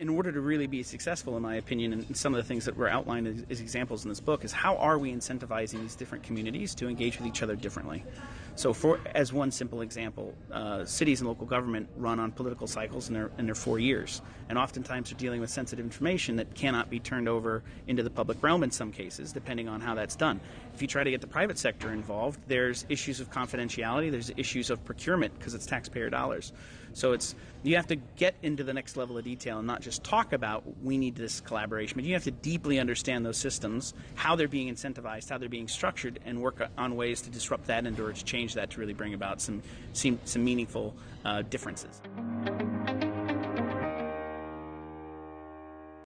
in order to really be successful, in my opinion, and some of the things that were outlined as, as, examples in this book is how are we incentivizing these different communities to engage with each other differently. So, for as one simple example, uh, cities and local government run on political cycles, and they're, and they're four years, and oftentimes they're dealing with sensitive information that cannot be turned over into the public realm in some cases, depending on how that's done. If you try to get the private sector involved, there's issues of confidentiality, there's issues of procurement because it's taxpayer dollars. So it's you have to get into the next level of detail and not just just talk about we need this collaboration, but you have to deeply understand those systems, how they're being incentivized, how they're being structured, and work on ways to disrupt that and or to change that to really bring about some some, some meaningful uh, differences.